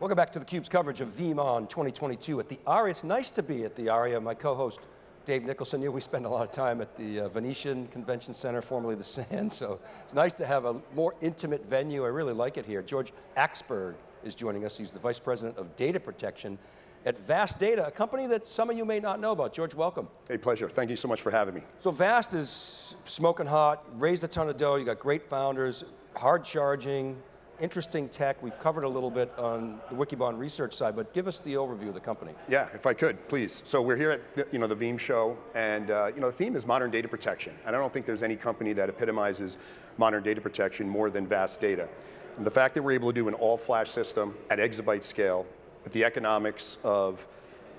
Welcome back to theCUBE's coverage of VeeamON 2022 at the ARIA. It's nice to be at the ARIA. My co-host, Dave Nicholson, you know, we spend a lot of time at the uh, Venetian Convention Center, formerly the Sands, so it's nice to have a more intimate venue. I really like it here. George Axberg is joining us. He's the Vice President of Data Protection at Vast Data, a company that some of you may not know about. George, welcome. Hey, pleasure. Thank you so much for having me. So Vast is smoking hot, raised a ton of dough, you got great founders, hard charging, interesting tech. We've covered a little bit on the Wikibon research side, but give us the overview of the company. Yeah, if I could, please. So we're here at the, you know, the Veeam show, and uh, you know, the theme is modern data protection. And I don't think there's any company that epitomizes modern data protection more than Vast Data. And the fact that we're able to do an all-flash system at exabyte scale, with the economics of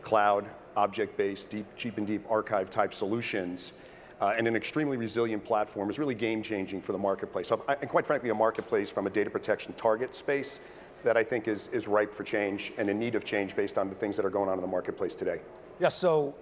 cloud, object-based, deep, cheap and deep archive type solutions, uh, and an extremely resilient platform is really game changing for the marketplace. So, and quite frankly, a marketplace from a data protection target space that I think is, is ripe for change and in need of change based on the things that are going on in the marketplace today. Yeah, so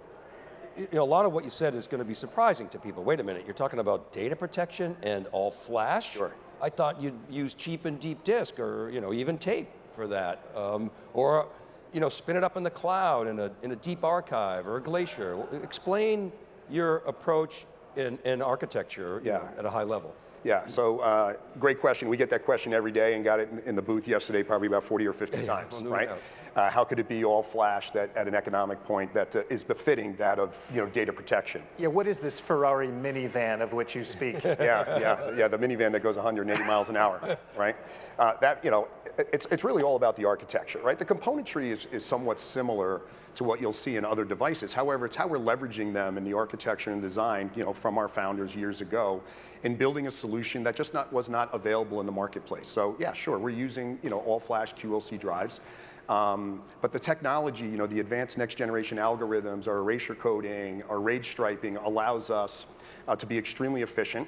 you know, a lot of what you said is going to be surprising to people. Wait a minute, you're talking about data protection and all flash? Sure. I thought you'd use cheap and deep disk or you know, even tape for that. Um, or you know, spin it up in the cloud in a, in a deep archive or a glacier. Explain your approach in, in architecture yeah. know, at a high level? Yeah, so uh, great question. We get that question every day and got it in, in the booth yesterday probably about 40 or 50 times, right? Uh, how could it be all flash that at an economic point that uh, is befitting that of you know data protection? Yeah, what is this Ferrari minivan of which you speak? yeah, yeah, yeah, the minivan that goes 180 miles an hour, right? Uh, that you know, it's it's really all about the architecture, right? The componentry is is somewhat similar to what you'll see in other devices. However, it's how we're leveraging them in the architecture and design, you know, from our founders years ago, in building a solution that just not, was not available in the marketplace. So yeah, sure, we're using, you know, all flash QLC drives. Um, but the technology, you know, the advanced next generation algorithms, our erasure coding, our RAID striping allows us uh, to be extremely efficient.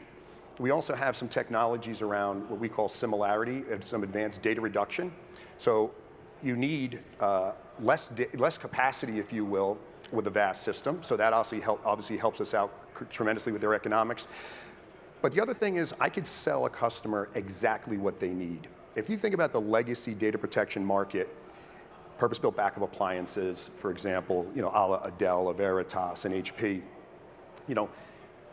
We also have some technologies around what we call similarity and some advanced data reduction. So you need uh, less, less capacity, if you will, with a vast system. So that obviously, help, obviously helps us out tremendously with their economics. But the other thing is I could sell a customer exactly what they need. If you think about the legacy data protection market, purpose-built backup appliances, for example, you know, a la Dell, a Veritas, and HP, you know,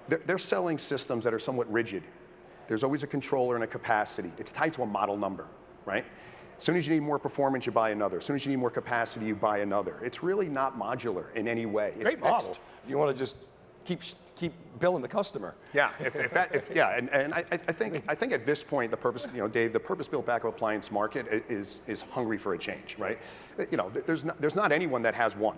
they're, they're selling systems that are somewhat rigid. There's always a controller and a capacity. It's tied to a model number, right? As soon as you need more performance, you buy another. As soon as you need more capacity, you buy another. It's really not modular in any way. It's Great model. If you want to just keep keep billing the customer. Yeah, if, if that, if, yeah, and, and I, I, think I think at this point the purpose, you know, Dave, the purpose-built backup appliance market is is hungry for a change, right? You know, there's not, there's not anyone that has one.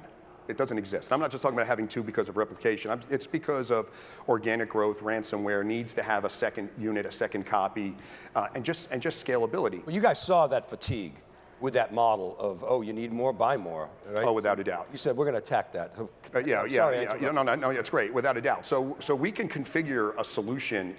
It doesn't exist. And I'm not just talking about having two because of replication. I'm, it's because of organic growth, ransomware needs to have a second unit, a second copy, uh, and just and just scalability. Well, you guys saw that fatigue with that model of, oh, you need more, buy more, right? Oh, without a doubt. You said we're going to attack that. So, uh, yeah, yeah, sorry, yeah, yeah, no, no, no, it's great, without a doubt. So, so we can configure a solution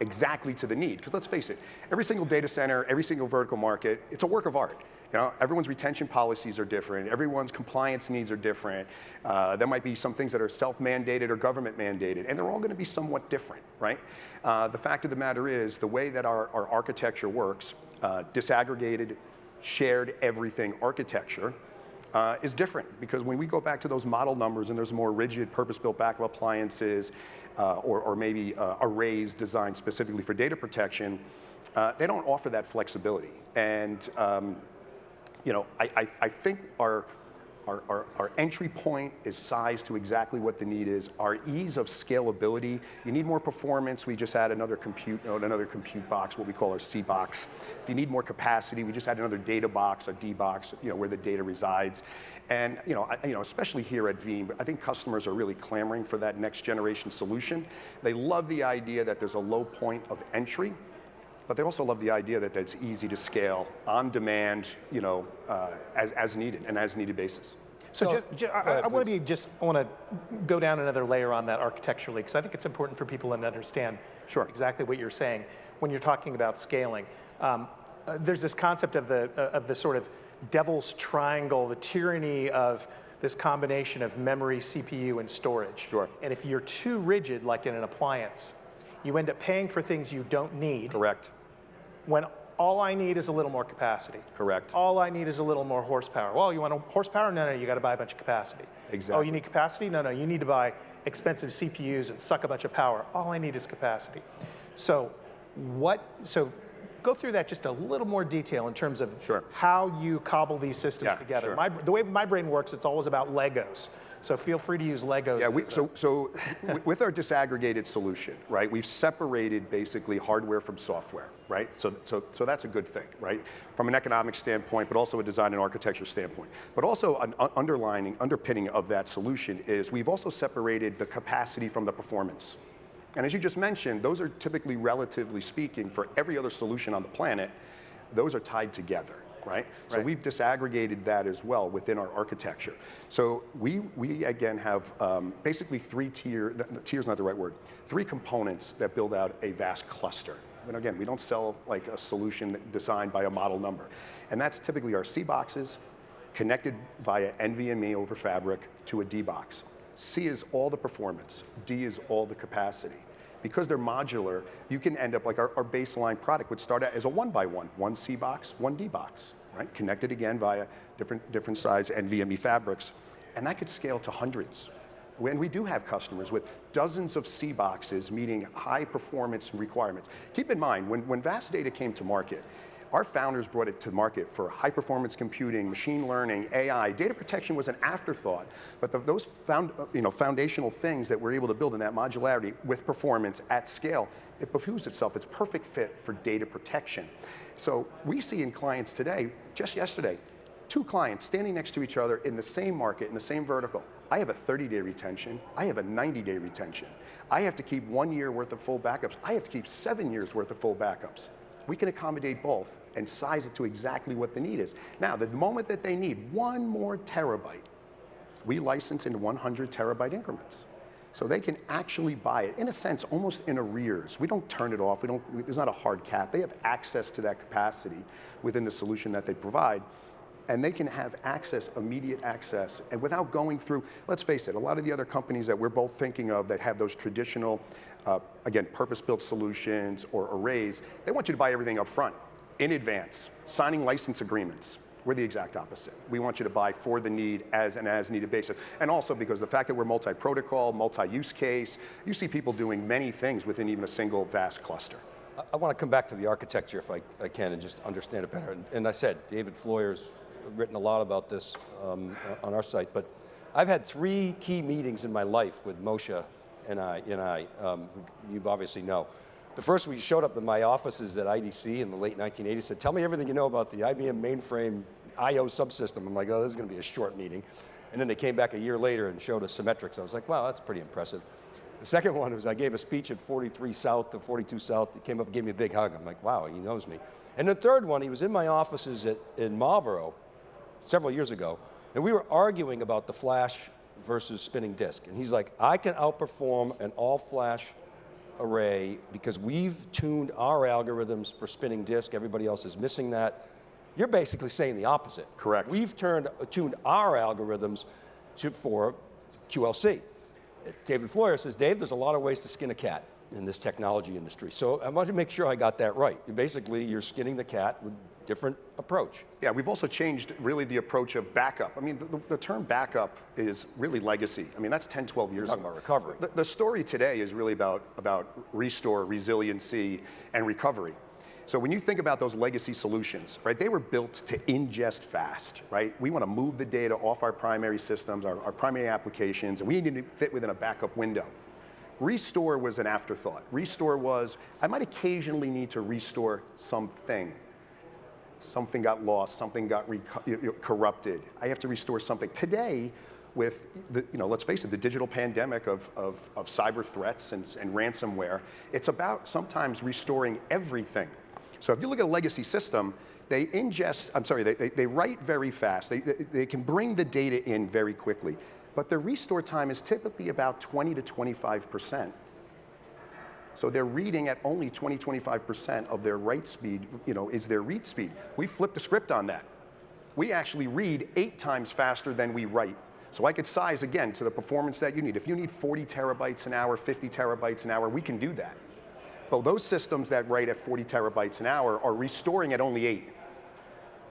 exactly to the need, because let's face it, every single data center, every single vertical market, it's a work of art. You know, everyone's retention policies are different, everyone's compliance needs are different. Uh, there might be some things that are self-mandated or government mandated, and they're all going to be somewhat different, right? Uh, the fact of the matter is, the way that our, our architecture works, uh, disaggregated, shared everything architecture, uh, is different because when we go back to those model numbers and there's more rigid purpose-built backup appliances uh, or, or, maybe uh, arrays designed specifically for data protection, uh, they don't offer that flexibility. And um, you know, I, I, I think our, our, our, our, entry point is sized to exactly what the need is. Our ease of scalability, you need more performance, we just add another compute node, another compute box, what we call our C box. If you need more capacity, we just add another data box, a D box, you know, where the data resides. And you know, I, you know, especially here at Veeam, I think customers are really clamoring for that next generation solution. They love the idea that there's a low point of entry, but they also love the idea that it's easy to scale on demand, you know, uh, as, as needed, and as needed basis. So, so just, just, I, I want to be just, I want to go down another layer on that architecturally, because I think it's important for people to understand sure. exactly what you're saying when you're talking about scaling. Um, uh, there's this concept of the, uh, of the sort of devil's triangle, the tyranny of this combination of memory, CPU, and storage. Sure. And if you're too rigid, like in an appliance, you end up paying for things you don't need. Correct when all I need is a little more capacity. Correct. All I need is a little more horsepower. Well, you want a horsepower? No, no, you got to buy a bunch of capacity. Exactly. Oh, you need capacity? No, no, you need to buy expensive CPUs and suck a bunch of power. All I need is capacity. So, what? So, go through that just a little more detail in terms of Sure. how you cobble these systems Yeah, together. sure. My, the way my brain works, it's always about Legos. So feel free to use Legos. Yeah, we, so, so with our disaggregated solution, right, we've separated basically hardware from software, right? So, so, so that's a good thing, right? From an economic standpoint, but also a design and architecture standpoint. But also an underlining, underpinning of that solution is we've also separated the capacity from the performance. And as you just mentioned, those are typically, relatively speaking, for every other solution on the planet, those are tied together, right? So Right. we've disaggregated that as well within our architecture. So we, we again have um, basically three tier, th- tier's not the right word, three components that build out a vast cluster. And again, we don't sell like a solution designed by a model number. And that's typically our C boxes connected via NVMe over fabric to a D box. C is all the performance, D is all the capacity. Because they're modular, you can end up like our, our baseline product would start out as a one by one, one C box, one D box, right? Connected again via different, different size NVMe fabrics. And that could scale to hundreds. When we do have customers with dozens of C boxes meeting high performance requirements. Keep in mind, when, when Vast Data came to market, our founders brought it to market for high performance computing, machine learning, AI. Data protection was an afterthought, but the, those found, you know, foundational things that we're able to build in that modularity with performance at scale, it behooves itself. It's perfect fit for data protection. So we see in clients today, just yesterday, two clients standing next to each other in the same market, in the same vertical. I have a 30-day retention. I have a 90-day retention. I have to keep one year worth of full backups. I have to keep seven years worth of full backups. We can accommodate both and size it to exactly what the need is. Now, the moment that they need one more terabyte, we license in 100 terabyte increments. So they can actually buy it, in a sense, almost in arrears. We don't turn it off, we don't, there's not a hard cap. They have access to that capacity within the solution that they provide. And they can have access, immediate access, and without going through, let's face it, a lot of the other companies that we're both thinking of that have those traditional, uh, again, purpose-built solutions or arrays, they want you to buy everything up front, in advance, signing license agreements. We're the exact opposite. We want you to buy for the need as an as needed basis. And also because the fact that we're multi-protocol, multi-use case, you see people doing many things within even a single vast cluster. I, want to come back to the architecture if I, I can and just understand it better. And, and I said, David Floyer's written a lot about this um, on our site, but I've had three key meetings in my life with Moshe Yanai, and I um, you obviously know. The first, we showed up in my offices at IDC in the late 1980s, said, tell me everything you know about the IBM mainframe IO subsystem. I'm like, oh, this is going to be a short meeting. And then they came back a year later and showed us Symmetrix. I was like, wow, that's pretty impressive. The second one was I gave a speech at 43 South to 42 South. He came up and gave me a big hug. I'm like, wow, he knows me. And the third one, he was in my offices at, in Marlboro several years ago, and we were arguing about the flash versus spinning disk. And he's like, I can outperform an all flash array because we've tuned our algorithms for spinning disk. Everybody else is missing that. You're basically saying the opposite. Correct. We've turned, uh, tuned our algorithms to, for QLC. Uh, David Floyer says, Dave, there's a lot of ways to skin a cat in this technology industry. So I want to make sure I got that right. Basically, you're skinning the cat with different approach. Yeah, we've also changed really the approach of backup. I mean, the, the term backup is really legacy. I mean, that's 10, 12 years talking ago. about recovery. The, the story today is really about, about restore, resiliency, and recovery. So when you think about those legacy solutions, right, they were built to ingest fast, right? We want to move the data off our primary systems, our, our primary applications, and we need to fit within a backup window. Restore was an afterthought. Restore was, I might occasionally need to restore something. Something got lost, something got corrupted. I have to restore something. Today, with the, you know, let's face it, the digital pandemic of, of, of cyber threats and, and ransomware, it's about sometimes restoring everything. So if you look at a legacy system, they ingest, I'm sorry, they, they, they write very fast. They, they, they can bring the data in very quickly. But the restore time is typically about 20 to 25%. So they're reading at only 20, 25% of their write speed, you know, is their read speed. We flipped the script on that. We actually read eight times faster than we write. So I could size again to the performance that you need. If you need 40 terabytes an hour, 50 terabytes an hour, we can do that. But those systems that write at 40 terabytes an hour are restoring at only eight.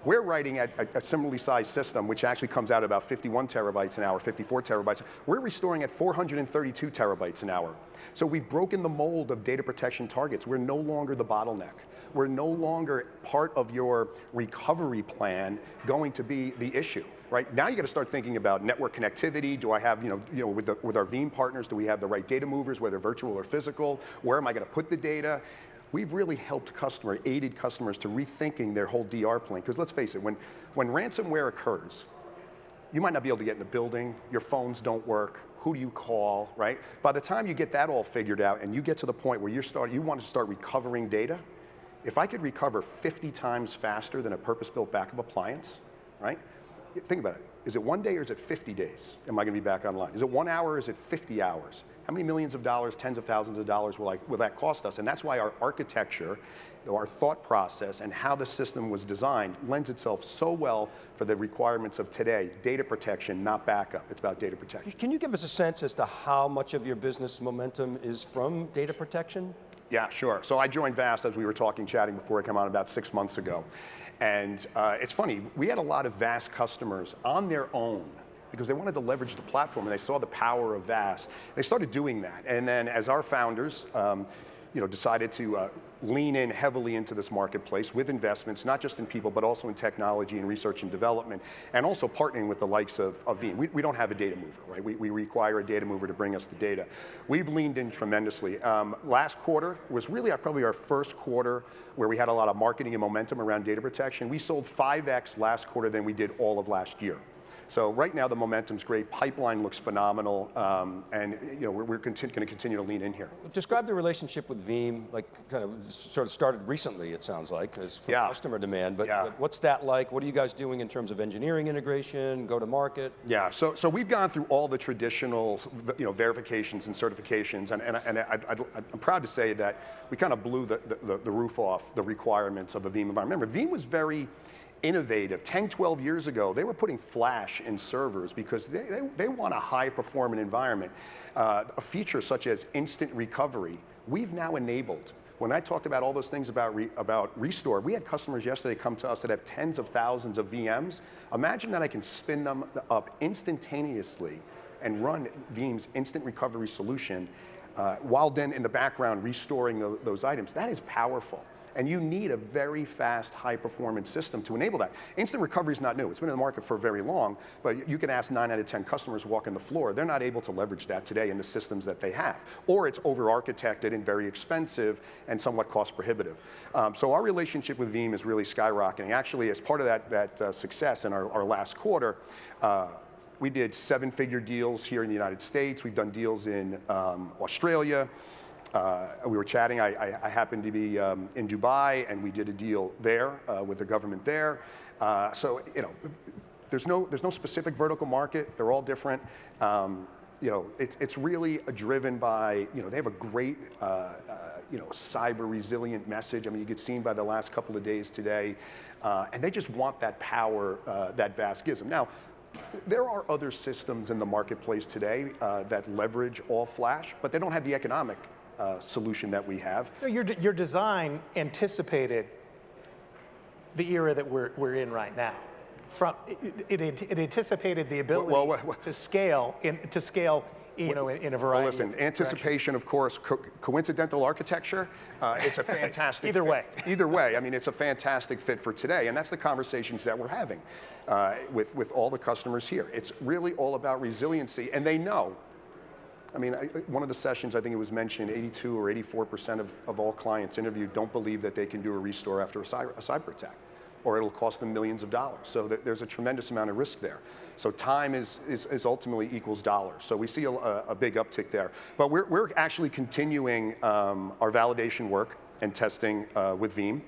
We're writing at a, a, similarly sized system, which actually comes out about 51 terabytes an hour, 54 terabytes. We're restoring at 432 terabytes an hour. So we've broken the mold of data protection targets. We're no longer the bottleneck. We're no longer part of your recovery plan going to be the issue. Right now, you got to start thinking about network connectivity. Do I have, you know, you know, with the, with our Veeam partners, do we have the right data movers, whether virtual or physical? Where am I going to put the data? We've really helped customer, aided customers to rethinking their whole DR plan. Because let's face it, when, when ransomware occurs, you might not be able to get in the building, your phones don't work, who do you call, right? By the time you get that all figured out and you get to the point where you're start, you want to start recovering data, if I could recover 50 times faster than a purpose-built backup appliance, right? Think about it. Is it one day or is it 50 days? Am I going to be back online? Is it one hour or is it 50 hours? How many millions of dollars, tens of thousands of dollars will, I, will that cost us? And that's why our architecture, our thought process, and how the system was designed lends itself so well for the requirements of today. Data protection, not backup. It's about data protection. Can you give us a sense as to how much of your business momentum is from data protection? Yeah, sure. So I joined VAST as we were talking, chatting before I came on about six months ago. And uh, it's funny, we had a lot of VAST customers on their own because they wanted to leverage the platform and they saw the power of VAST. They started doing that. And then as our founders, um, you know, decided to uh, lean in heavily into this marketplace with investments, not just in people, but also in technology and research and development, and also partnering with the likes of, of Veeam. We, we don't have a data mover, right? We, we require a data mover to bring us the data. We've leaned in tremendously. Um, last quarter was really our, probably our first quarter where we had a lot of marketing and momentum around data protection. We sold 5x last quarter than we did all of last year. So right now the momentum's great. Pipeline looks phenomenal, um, and you know we're, we're going to continue to lean in here. Describe the relationship with Veeam, like kind of sort of started recently. It sounds like as yeah. customer demand. But, yeah. but, what's that like? What are you guys doing in terms of engineering integration, go to market? Yeah. So so we've gone through all the traditional you know verifications and certifications, and and, and I, am proud to say that we kind of blew the, the, the roof off the requirements of a Veeam environment. Remember, Veeam was very innovative. 10, 12 years ago, they were putting flash in servers because they, they, they want a high performing environment. Uh, a feature such as instant recovery, we've now enabled. When I talked about all those things about, re, about Restore, we had customers yesterday come to us that have tens of thousands of VMs. Imagine that I can spin them up instantaneously and run Veeam's instant recovery solution uh, while then in the background restoring the, those items. That is powerful. And you need a very fast, high performance system to enable that. Instant recovery is not new. It's been in the market for very long, but you can ask nine out of 10 customers walking the floor, they're not able to leverage that today in the systems that they have. Or it's over architected and very expensive and somewhat cost prohibitive. Um, so our relationship with Veeam is really skyrocketing. Actually, as part of that, that uh, success in our, our last quarter, uh, we did seven figure deals here in the United States. We've done deals in um, Australia. Uh, we were chatting, I, I, I happened to be um, in Dubai and we did a deal there uh, with the government there. Uh, so, you know, there's no, there's no specific vertical market, they're all different. Um, you know, it's, it's really driven by, you know, they have a great, uh, uh, you know, cyber resilient message. I mean, you get seen by the last couple of days today, uh, and they just want that power that VAST gives them. Now, there are other systems in the marketplace today uh, that leverage all flash, but they don't have the economic uh, solution that we have. Your, your design anticipated the era that we're, we're in right now. From, it, it, it anticipated the ability well, well, well, to scale in, to scale you know, in, in a variety. Well, listen, anticipation, of course, co coincidental architecture. Uh, it's a fantastic. Either fit. way. Either way, I mean, it's a fantastic fit for today, and that's the conversations that we're having uh, with with all the customers here. It's really all about resiliency, and they know I mean, I, one of the sessions, I think it was mentioned, 82 or 84% of, of all clients interviewed don't believe that they can do a restore after a cyber, a cyber attack, or it'll cost them millions of dollars. So th there's a tremendous amount of risk there. So time is, is, is ultimately equals dollars. So we see a, a, big uptick there. But we're, we're actually continuing um, our validation work and testing uh, with Veeam.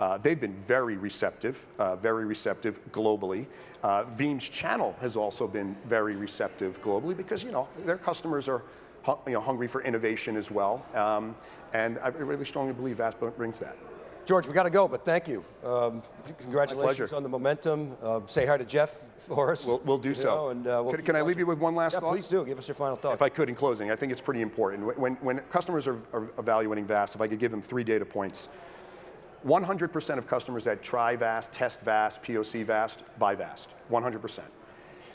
Uh, they've been very receptive, uh, very receptive globally. Uh, Veeam's channel has also been very receptive globally because you know their customers are you know, hungry for innovation as well. Um, and I really strongly believe VAST brings that. George, we got to go, but thank you. Um, congratulations on the momentum. Uh, say hi to Jeff for us. We'll, we'll do you so. know, and, uh, we'll can, can I leave you with one last Yeah, thought? please do. Give us your final thought. If I could, in closing, I think it's pretty important. When, when customers are, are evaluating VAST, if I could give them three data points, 100% of customers that try VAST, test VAST, POC VAST, buy VAST. 100%.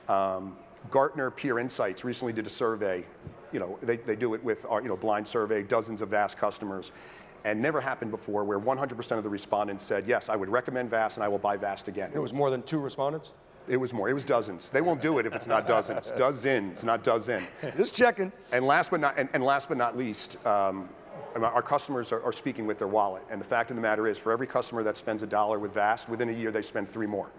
Um, Gartner Peer Insights recently did a survey. You know, they, they do it with our, you know, blind survey, dozens of VAST customers, and never happened before where 100% of the respondents said, yes, I would recommend VAST and I will buy VAST again. it was more than two respondents? It was more. It was dozens. They won't do it if it's not dozens. Dozens, not dozen. Just checking. And last but not, and, and last but not least, um, our customers are, are speaking with their wallet. And the fact of the matter is, for every customer that spends a dollar with VAST, within a year they spend three more.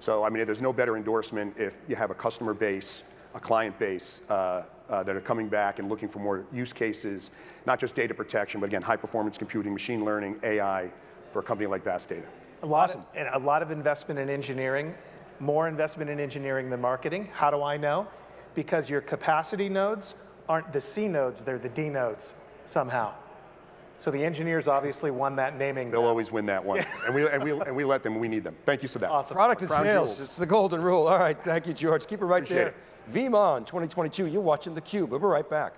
So I mean, there's no better endorsement if you have a customer base, a client base uh, uh, that are coming back and looking for more use cases, not just data protection, but again, high performance computing, machine learning, AI, for a company like VAST Data. A lot, of, and a lot of investment in engineering, more investment in engineering than marketing. How do I know? Because your capacity nodes aren't the C nodes, they're the D nodes somehow. So the engineers obviously won that naming. They'll battle. always win that one. and, we, and, we, and we let them, we need them. Thank you, Sadat. Awesome. Product and Crown sales. jewels. It's the golden rule. All right. Thank you, George. Keep it right Appreciate there. VeeamON 2022. You're watching theCUBE. We'll be right back.